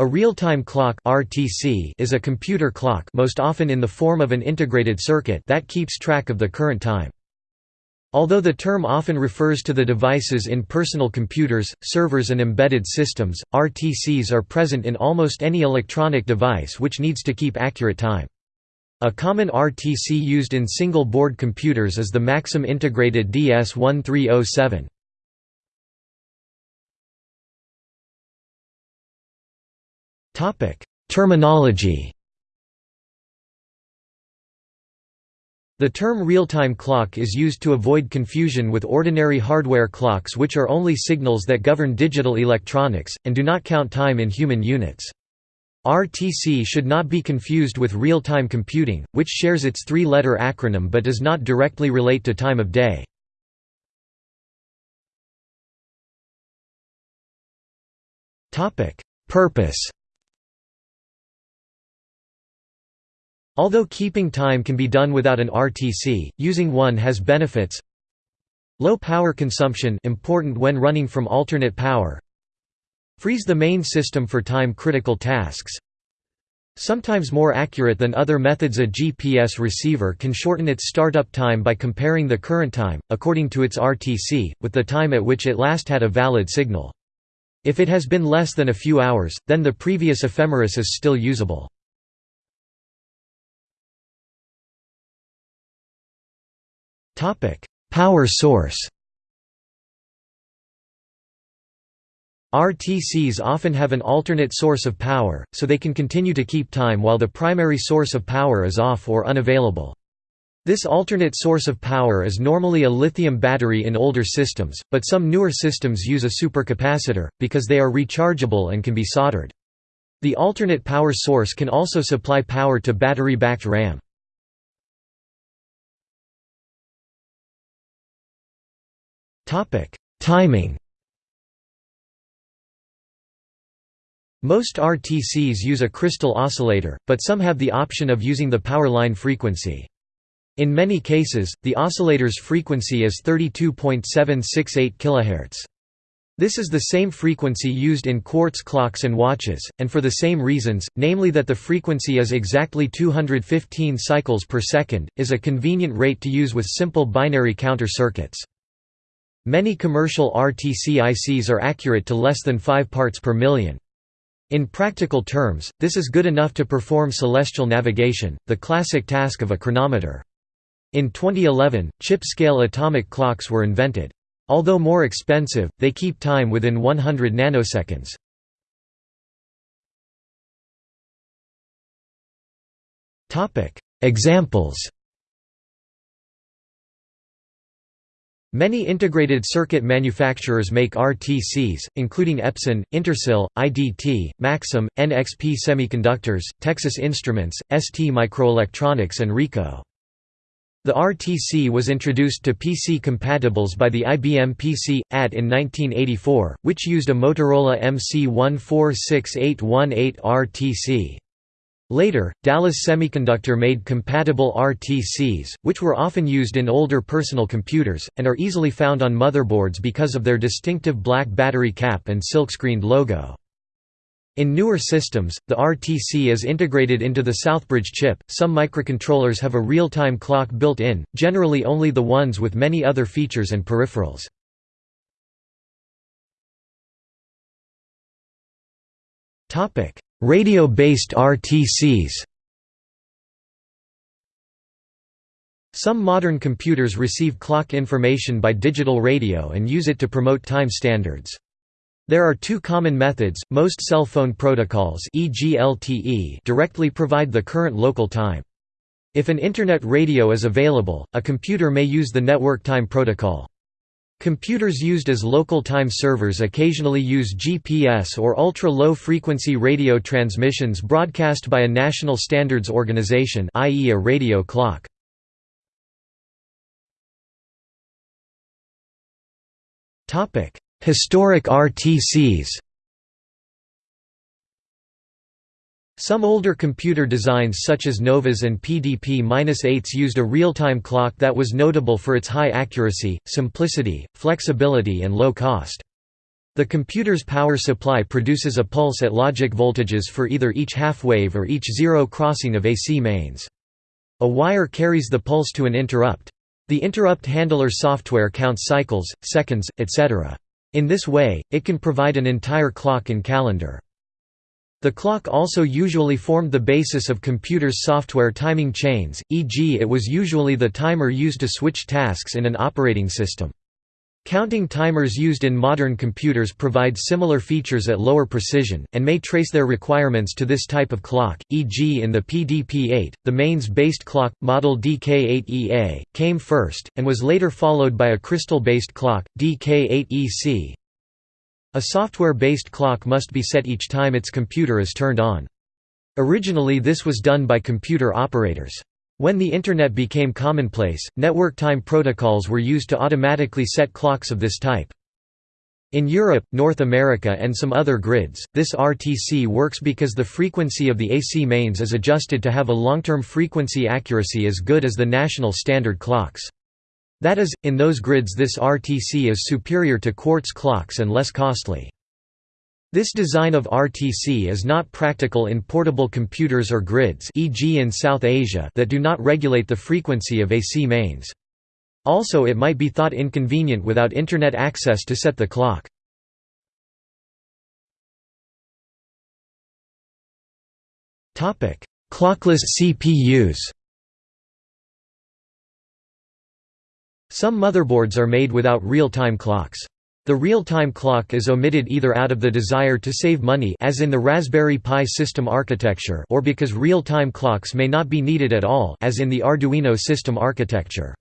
A real-time clock (RTC) is a computer clock, most often in the form of an integrated circuit that keeps track of the current time. Although the term often refers to the devices in personal computers, servers and embedded systems, RTCs are present in almost any electronic device which needs to keep accurate time. A common RTC used in single-board computers is the Maxim Integrated DS1307. Terminology The term real-time clock is used to avoid confusion with ordinary hardware clocks which are only signals that govern digital electronics, and do not count time in human units. RTC should not be confused with real-time computing, which shares its three-letter acronym but does not directly relate to time of day. Purpose Although keeping time can be done without an RTC, using one has benefits. Low power consumption important when running from alternate power. Frees the main system for time-critical tasks. Sometimes more accurate than other methods a GPS receiver can shorten its startup time by comparing the current time, according to its RTC, with the time at which it last had a valid signal. If it has been less than a few hours, then the previous ephemeris is still usable. Power source RTCs often have an alternate source of power, so they can continue to keep time while the primary source of power is off or unavailable. This alternate source of power is normally a lithium battery in older systems, but some newer systems use a supercapacitor, because they are rechargeable and can be soldered. The alternate power source can also supply power to battery-backed RAM. Timing Most RTCs use a crystal oscillator, but some have the option of using the power line frequency. In many cases, the oscillator's frequency is 32.768 kHz. This is the same frequency used in quartz clocks and watches, and for the same reasons, namely that the frequency is exactly 215 cycles per second, is a convenient rate to use with simple binary counter circuits. Many commercial RTC ICs are accurate to less than 5 parts per million. In practical terms, this is good enough to perform celestial navigation, the classic task of a chronometer. In 2011, chip-scale atomic clocks were invented. Although more expensive, they keep time within 100 nanoseconds. Examples Many integrated circuit manufacturers make RTCs, including Epson, Intersil, IDT, Maxim, NXP Semiconductors, Texas Instruments, ST Microelectronics and Ricoh. The RTC was introduced to PC compatibles by the IBM PC AT in 1984, which used a Motorola MC146818 RTC. Later, Dallas Semiconductor made compatible RTCs, which were often used in older personal computers, and are easily found on motherboards because of their distinctive black battery cap and silk-screened logo. In newer systems, the RTC is integrated into the Southbridge chip. Some microcontrollers have a real-time clock built in, generally only the ones with many other features and peripherals. Topic: Radio-based RTCs Some modern computers receive clock information by digital radio and use it to promote time standards. There are two common methods, most cell phone protocols e.g. LTE directly provide the current local time. If an Internet radio is available, a computer may use the network time protocol. Computers used as local time servers occasionally use GPS or ultra-low-frequency radio transmissions broadcast by a national standards organization i.e. a radio clock. Historic RTCs Some older computer designs such as Novas and PDP-8s used a real-time clock that was notable for its high accuracy, simplicity, flexibility and low cost. The computer's power supply produces a pulse at logic voltages for either each half-wave or each zero crossing of AC mains. A wire carries the pulse to an interrupt. The interrupt handler software counts cycles, seconds, etc. In this way, it can provide an entire clock and calendar. The clock also usually formed the basis of computers' software timing chains, e.g. it was usually the timer used to switch tasks in an operating system. Counting timers used in modern computers provide similar features at lower precision, and may trace their requirements to this type of clock, e.g. in the PDP-8, the mains-based clock, model DK8EA, came first, and was later followed by a crystal-based clock, DK8EC. A software-based clock must be set each time its computer is turned on. Originally this was done by computer operators. When the Internet became commonplace, network time protocols were used to automatically set clocks of this type. In Europe, North America and some other grids, this RTC works because the frequency of the AC mains is adjusted to have a long-term frequency accuracy as good as the national standard clocks. That is, in those grids this RTC is superior to quartz clocks and less costly. This design of RTC is not practical in portable computers or grids e.g. in South Asia that do not regulate the frequency of AC mains. Also it might be thought inconvenient without Internet access to set the clock. Clockless CPUs Some motherboards are made without real-time clocks. The real-time clock is omitted either out of the desire to save money as in the Raspberry Pi system architecture or because real-time clocks may not be needed at all as in the Arduino system architecture.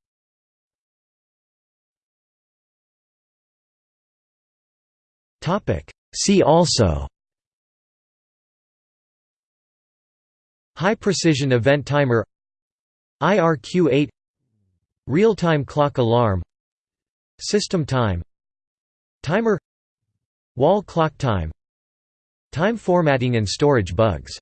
See also High precision event timer IRQ8 Real-time clock alarm System time Timer Wall clock time Time formatting and storage bugs